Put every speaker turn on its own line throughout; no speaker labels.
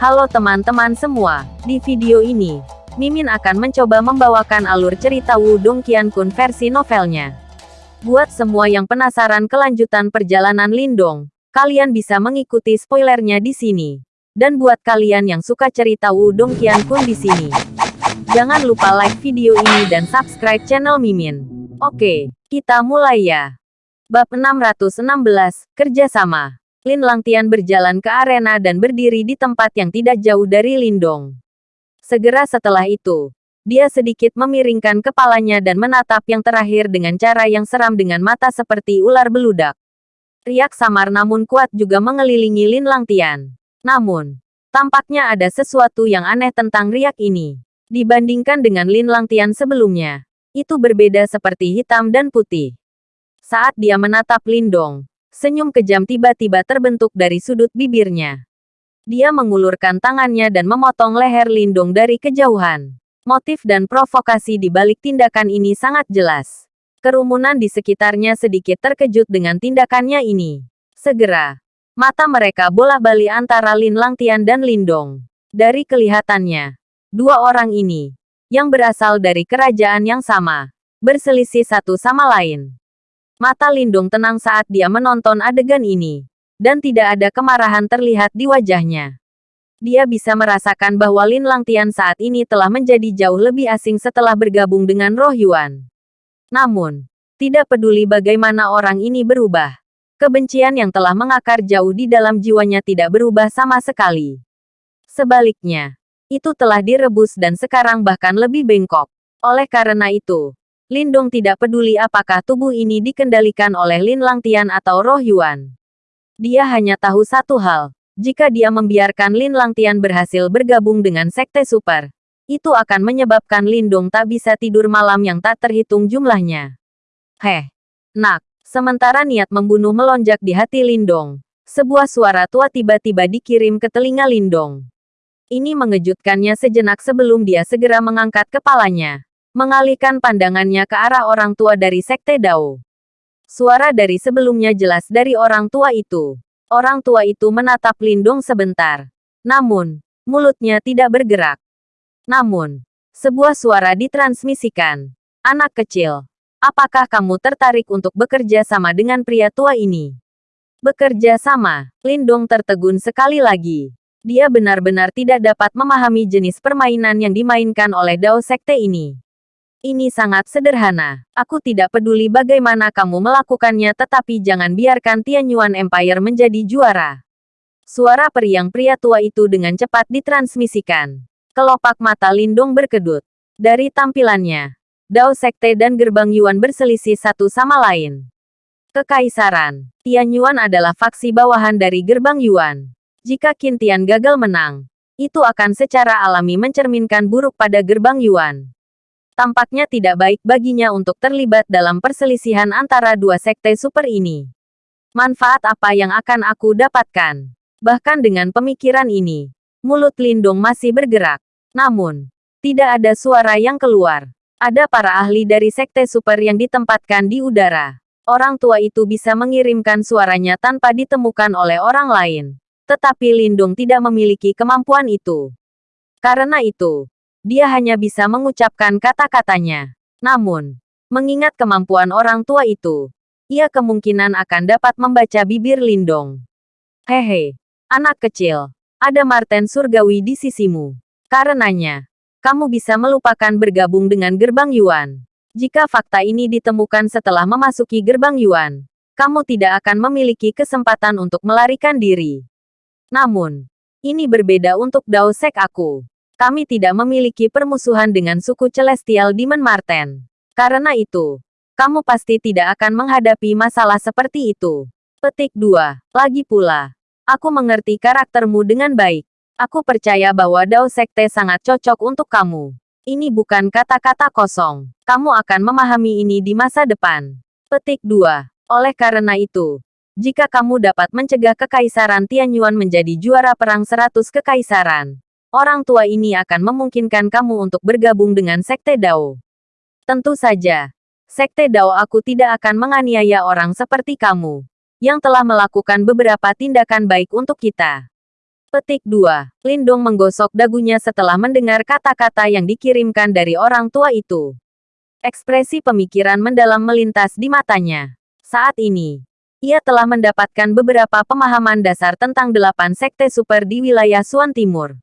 Halo teman-teman semua, di video ini, Mimin akan mencoba membawakan alur cerita Wudong Qiankun versi novelnya. Buat semua yang penasaran kelanjutan perjalanan Lindong, kalian bisa mengikuti spoilernya di sini. Dan buat kalian yang suka cerita Wudong Qiankun di sini, jangan lupa like video ini dan subscribe channel Mimin. Oke, kita mulai ya. Bab 616, Kerjasama. Lin Langtian berjalan ke arena dan berdiri di tempat yang tidak jauh dari Lindong. Segera setelah itu, dia sedikit memiringkan kepalanya dan menatap yang terakhir dengan cara yang seram dengan mata seperti ular beludak. Riak samar namun kuat juga mengelilingi Lin Langtian. Namun, tampaknya ada sesuatu yang aneh tentang riak ini. Dibandingkan dengan Lin Langtian sebelumnya, itu berbeda seperti hitam dan putih. Saat dia menatap Lindong, Senyum kejam tiba-tiba terbentuk dari sudut bibirnya. Dia mengulurkan tangannya dan memotong leher Lindung dari kejauhan. Motif dan provokasi di balik tindakan ini sangat jelas. Kerumunan di sekitarnya sedikit terkejut dengan tindakannya ini. Segera, mata mereka bola-bali antara Lin Langtian dan Lindong. Dari kelihatannya, dua orang ini, yang berasal dari kerajaan yang sama, berselisih satu sama lain. Mata Lindung tenang saat dia menonton adegan ini. Dan tidak ada kemarahan terlihat di wajahnya. Dia bisa merasakan bahwa Lin Langtian saat ini telah menjadi jauh lebih asing setelah bergabung dengan Roh Yuan. Namun, tidak peduli bagaimana orang ini berubah. Kebencian yang telah mengakar jauh di dalam jiwanya tidak berubah sama sekali. Sebaliknya, itu telah direbus dan sekarang bahkan lebih bengkok. Oleh karena itu, Lindong tidak peduli apakah tubuh ini dikendalikan oleh Lin Langtian atau Roh Yuan. Dia hanya tahu satu hal, jika dia membiarkan Lin Langtian berhasil bergabung dengan Sekte Super, itu akan menyebabkan Lindong tak bisa tidur malam yang tak terhitung jumlahnya. Heh, nak, sementara niat membunuh melonjak di hati Lindong, sebuah suara tua tiba-tiba dikirim ke telinga Lindong. Ini mengejutkannya sejenak sebelum dia segera mengangkat kepalanya mengalihkan pandangannya ke arah orang tua dari Sekte Dao. Suara dari sebelumnya jelas dari orang tua itu. Orang tua itu menatap Lindong sebentar. Namun, mulutnya tidak bergerak. Namun, sebuah suara ditransmisikan. Anak kecil, apakah kamu tertarik untuk bekerja sama dengan pria tua ini? Bekerja sama, Lindong tertegun sekali lagi. Dia benar-benar tidak dapat memahami jenis permainan yang dimainkan oleh Dao Sekte ini. Ini sangat sederhana. Aku tidak peduli bagaimana kamu melakukannya tetapi jangan biarkan Tianyuan Empire menjadi juara. Suara periang pria tua itu dengan cepat ditransmisikan. Kelopak mata Lindung berkedut. Dari tampilannya, Dao Sekte dan Gerbang Yuan berselisih satu sama lain. Kekaisaran, Tianyuan adalah faksi bawahan dari Gerbang Yuan. Jika Kintian gagal menang, itu akan secara alami mencerminkan buruk pada Gerbang Yuan tampaknya tidak baik baginya untuk terlibat dalam perselisihan antara dua sekte super ini. Manfaat apa yang akan aku dapatkan? Bahkan dengan pemikiran ini, mulut Lindung masih bergerak. Namun, tidak ada suara yang keluar. Ada para ahli dari sekte super yang ditempatkan di udara. Orang tua itu bisa mengirimkan suaranya tanpa ditemukan oleh orang lain. Tetapi Lindung tidak memiliki kemampuan itu. Karena itu, dia hanya bisa mengucapkan kata-katanya. Namun, mengingat kemampuan orang tua itu, ia kemungkinan akan dapat membaca bibir Lindong. Hehe, anak kecil, ada Marten Surgawi di sisimu. Karenanya, kamu bisa melupakan bergabung dengan Gerbang Yuan. Jika fakta ini ditemukan setelah memasuki Gerbang Yuan, kamu tidak akan memiliki kesempatan untuk melarikan diri. Namun, ini berbeda untuk Dao Sek aku kami tidak memiliki permusuhan dengan suku Celestial Demon Marten. Karena itu, kamu pasti tidak akan menghadapi masalah seperti itu. Petik 2. Lagi pula, aku mengerti karaktermu dengan baik. Aku percaya bahwa Dao Sekte sangat cocok untuk kamu. Ini bukan kata-kata kosong. Kamu akan memahami ini di masa depan. Petik 2. Oleh karena itu, jika kamu dapat mencegah Kekaisaran Tianyuan menjadi juara perang 100 Kekaisaran, orang tua ini akan memungkinkan kamu untuk bergabung dengan Sekte Dao. Tentu saja, Sekte Dao aku tidak akan menganiaya orang seperti kamu, yang telah melakukan beberapa tindakan baik untuk kita. Petik 2. Lindong menggosok dagunya setelah mendengar kata-kata yang dikirimkan dari orang tua itu. Ekspresi pemikiran mendalam melintas di matanya. Saat ini, ia telah mendapatkan beberapa pemahaman dasar tentang delapan sekte super di wilayah Suan Timur.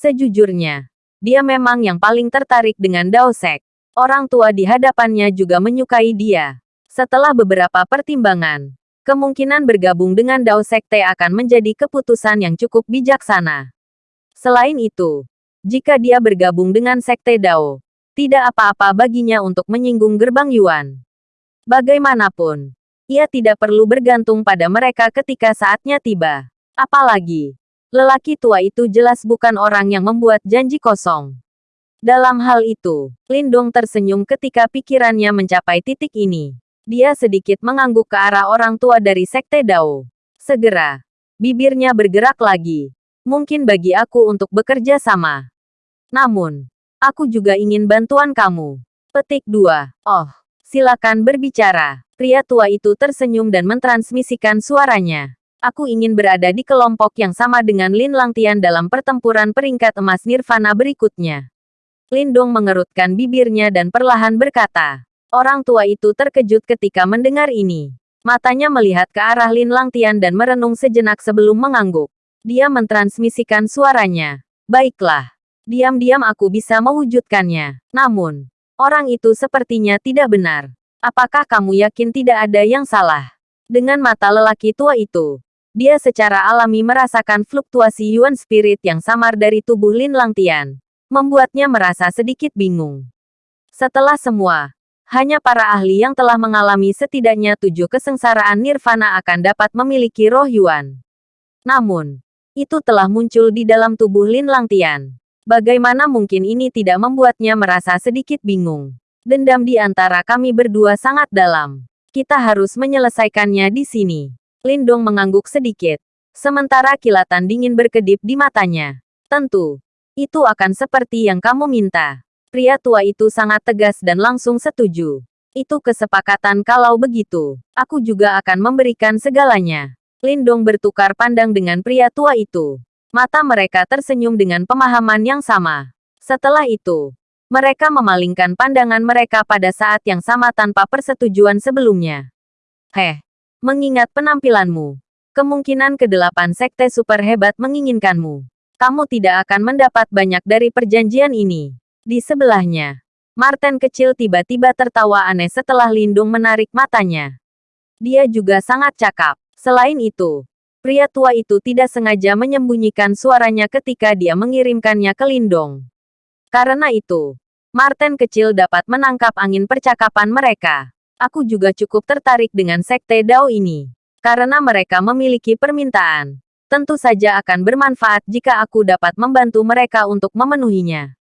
Sejujurnya, dia memang yang paling tertarik dengan Dao Sek. Orang tua di hadapannya juga menyukai dia. Setelah beberapa pertimbangan, kemungkinan bergabung dengan Dao Sekte akan menjadi keputusan yang cukup bijaksana. Selain itu, jika dia bergabung dengan Sekte Dao, tidak apa-apa baginya untuk menyinggung gerbang Yuan. Bagaimanapun, ia tidak perlu bergantung pada mereka ketika saatnya tiba. Apalagi, lelaki tua itu jelas bukan orang yang membuat janji kosong. Dalam hal itu, Lindong tersenyum ketika pikirannya mencapai titik ini. Dia sedikit mengangguk ke arah orang tua dari Sekte Dao. Segera, bibirnya bergerak lagi. Mungkin bagi aku untuk bekerja sama. Namun, aku juga ingin bantuan kamu. Petik 2. Oh, silakan berbicara. Pria tua itu tersenyum dan mentransmisikan suaranya. Aku ingin berada di kelompok yang sama dengan Lin Langtian dalam pertempuran peringkat emas Nirvana berikutnya. Lindong mengerutkan bibirnya dan perlahan berkata, Orang tua itu terkejut ketika mendengar ini. Matanya melihat ke arah Lin Langtian dan merenung sejenak sebelum mengangguk. Dia mentransmisikan suaranya. Baiklah. Diam-diam aku bisa mewujudkannya. Namun, orang itu sepertinya tidak benar. Apakah kamu yakin tidak ada yang salah? Dengan mata lelaki tua itu, dia secara alami merasakan fluktuasi Yuan Spirit yang samar dari tubuh Lin Langtian, membuatnya merasa sedikit bingung. Setelah semua, hanya para ahli yang telah mengalami setidaknya tujuh kesengsaraan nirvana akan dapat memiliki roh Yuan. Namun, itu telah muncul di dalam tubuh Lin Langtian. Bagaimana mungkin ini tidak membuatnya merasa sedikit bingung? Dendam di antara kami berdua sangat dalam. Kita harus menyelesaikannya di sini. Lindong mengangguk sedikit. Sementara kilatan dingin berkedip di matanya. Tentu, itu akan seperti yang kamu minta. Pria tua itu sangat tegas dan langsung setuju. Itu kesepakatan kalau begitu. Aku juga akan memberikan segalanya. Lindong bertukar pandang dengan pria tua itu. Mata mereka tersenyum dengan pemahaman yang sama. Setelah itu, mereka memalingkan pandangan mereka pada saat yang sama tanpa persetujuan sebelumnya. Heh, mengingat penampilanmu, kemungkinan kedelapan sekte super hebat menginginkanmu. Kamu tidak akan mendapat banyak dari perjanjian ini. Di sebelahnya, Martin kecil tiba-tiba tertawa aneh setelah Lindung menarik matanya. Dia juga sangat cakap. Selain itu, pria tua itu tidak sengaja menyembunyikan suaranya ketika dia mengirimkannya ke Lindong. Karena itu, Martin kecil dapat menangkap angin percakapan mereka. Aku juga cukup tertarik dengan sekte Dao ini. Karena mereka memiliki permintaan. Tentu saja akan bermanfaat jika aku dapat membantu mereka untuk memenuhinya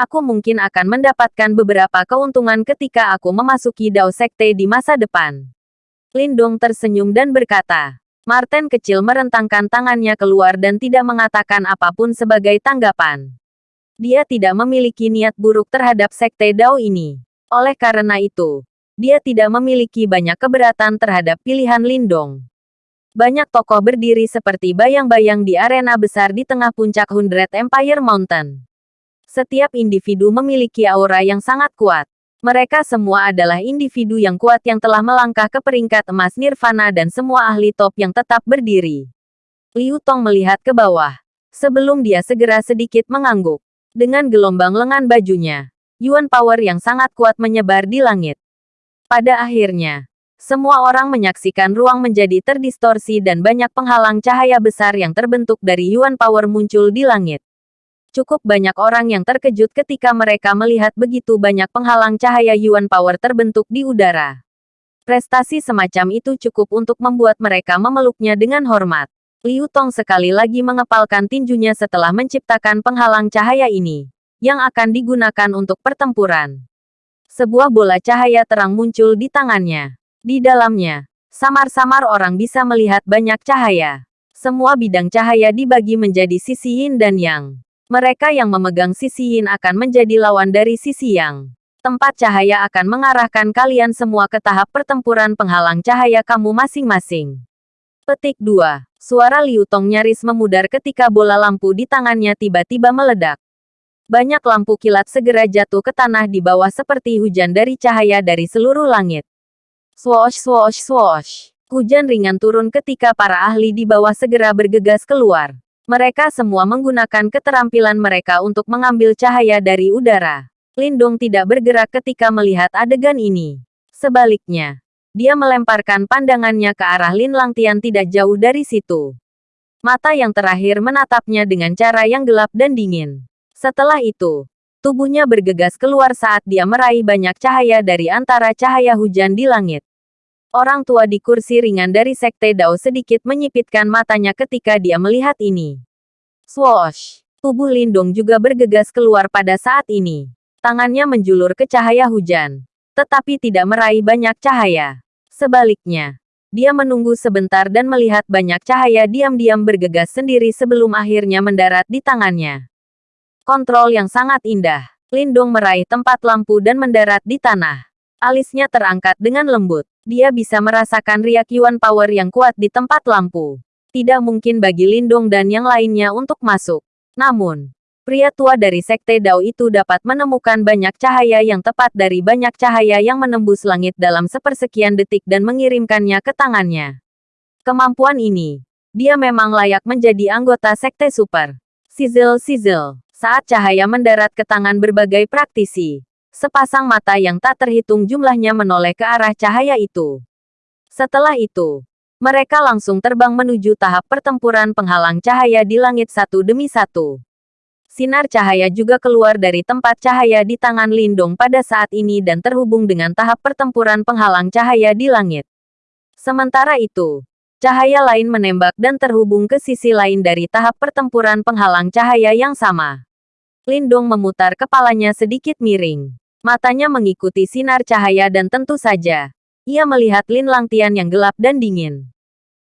aku mungkin akan mendapatkan beberapa keuntungan ketika aku memasuki Dao Sekte di masa depan. Lindong tersenyum dan berkata, Martin kecil merentangkan tangannya keluar dan tidak mengatakan apa pun sebagai tanggapan. Dia tidak memiliki niat buruk terhadap Sekte Dao ini. Oleh karena itu, dia tidak memiliki banyak keberatan terhadap pilihan Lindong. Banyak tokoh berdiri seperti bayang-bayang di arena besar di tengah puncak Hundred Empire Mountain. Setiap individu memiliki aura yang sangat kuat. Mereka semua adalah individu yang kuat yang telah melangkah ke peringkat emas nirvana dan semua ahli top yang tetap berdiri. Liu Tong melihat ke bawah. Sebelum dia segera sedikit mengangguk. Dengan gelombang lengan bajunya, Yuan Power yang sangat kuat menyebar di langit. Pada akhirnya, semua orang menyaksikan ruang menjadi terdistorsi dan banyak penghalang cahaya besar yang terbentuk dari Yuan Power muncul di langit. Cukup banyak orang yang terkejut ketika mereka melihat begitu banyak penghalang cahaya Yuan Power terbentuk di udara. Prestasi semacam itu cukup untuk membuat mereka memeluknya dengan hormat. Liu Tong sekali lagi mengepalkan tinjunya setelah menciptakan penghalang cahaya ini, yang akan digunakan untuk pertempuran. Sebuah bola cahaya terang muncul di tangannya. Di dalamnya, samar-samar orang bisa melihat banyak cahaya. Semua bidang cahaya dibagi menjadi sisi yin dan yang. Mereka yang memegang sisi yin akan menjadi lawan dari sisi yang. Tempat cahaya akan mengarahkan kalian semua ke tahap pertempuran penghalang cahaya kamu masing-masing. Petik 2. Suara Liu Tong nyaris memudar ketika bola lampu di tangannya tiba-tiba meledak. Banyak lampu kilat segera jatuh ke tanah di bawah seperti hujan dari cahaya dari seluruh langit. Swoosh swoosh swoosh. Hujan ringan turun ketika para ahli di bawah segera bergegas keluar. Mereka semua menggunakan keterampilan mereka untuk mengambil cahaya dari udara. Lindong tidak bergerak ketika melihat adegan ini. Sebaliknya, dia melemparkan pandangannya ke arah Lin Langtian tidak jauh dari situ. Mata yang terakhir menatapnya dengan cara yang gelap dan dingin. Setelah itu, tubuhnya bergegas keluar saat dia meraih banyak cahaya dari antara cahaya hujan di langit. Orang tua di kursi ringan dari Sekte Dao sedikit menyipitkan matanya ketika dia melihat ini. Swoosh! Tubuh Lindung juga bergegas keluar pada saat ini. Tangannya menjulur ke cahaya hujan tetapi tidak meraih banyak cahaya. Sebaliknya, dia menunggu sebentar dan melihat banyak cahaya diam-diam bergegas sendiri sebelum akhirnya mendarat di tangannya. Kontrol yang sangat indah. Lindung meraih tempat lampu dan mendarat di tanah. Alisnya terangkat dengan lembut. Dia bisa merasakan riak Yuan Power yang kuat di tempat lampu. Tidak mungkin bagi Lindung dan yang lainnya untuk masuk. Namun, Pria tua dari Sekte Dao itu dapat menemukan banyak cahaya yang tepat dari banyak cahaya yang menembus langit dalam sepersekian detik dan mengirimkannya ke tangannya. Kemampuan ini, dia memang layak menjadi anggota Sekte Super. Sizzle-sizzle, saat cahaya mendarat ke tangan berbagai praktisi. Sepasang mata yang tak terhitung jumlahnya menoleh ke arah cahaya itu. Setelah itu, mereka langsung terbang menuju tahap pertempuran penghalang cahaya di langit satu demi satu. Sinar cahaya juga keluar dari tempat cahaya di tangan Lindong pada saat ini dan terhubung dengan tahap pertempuran penghalang cahaya di langit. Sementara itu, cahaya lain menembak dan terhubung ke sisi lain dari tahap pertempuran penghalang cahaya yang sama. Lindong memutar kepalanya sedikit miring. Matanya mengikuti sinar cahaya dan tentu saja, ia melihat Lin Langtian yang gelap dan dingin.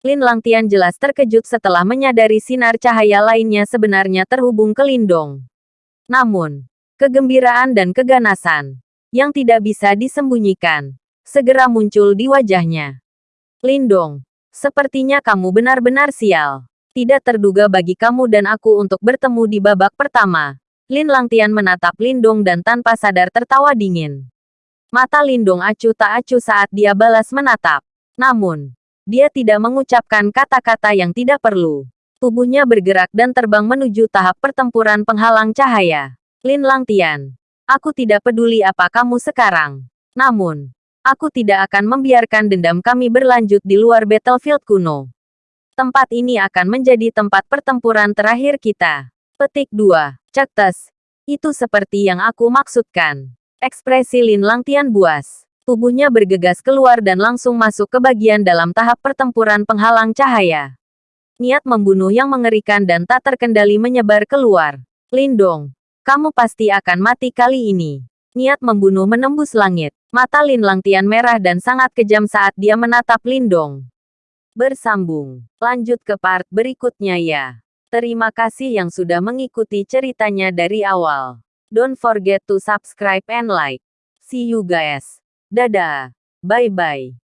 Lin Langtian jelas terkejut setelah menyadari sinar cahaya lainnya sebenarnya terhubung ke Lindong. Namun, kegembiraan dan keganasan yang tidak bisa disembunyikan segera muncul di wajahnya. Lindong, sepertinya kamu benar-benar sial. Tidak terduga bagi kamu dan aku untuk bertemu di babak pertama. Lin Langtian menatap Lindong dan tanpa sadar tertawa dingin. Mata Lindong acuh tak acuh saat dia balas menatap. Namun, dia tidak mengucapkan kata-kata yang tidak perlu. Tubuhnya bergerak dan terbang menuju tahap pertempuran penghalang cahaya. Lin Langtian. Aku tidak peduli apa kamu sekarang. Namun, aku tidak akan membiarkan dendam kami berlanjut di luar battlefield kuno. Tempat ini akan menjadi tempat pertempuran terakhir kita. Petik 2. Cektes. Itu seperti yang aku maksudkan. Ekspresi Lin Langtian buas. Tubuhnya bergegas keluar dan langsung masuk ke bagian dalam tahap pertempuran penghalang cahaya. Niat membunuh yang mengerikan dan tak terkendali menyebar keluar. Lindong, kamu pasti akan mati kali ini. Niat membunuh menembus langit. Mata Lin Langtian merah dan sangat kejam saat dia menatap Lindong. Bersambung. Lanjut ke part berikutnya ya. Terima kasih yang sudah mengikuti ceritanya dari awal. Don't forget to subscribe and like. See you guys. Dadah. Bye-bye.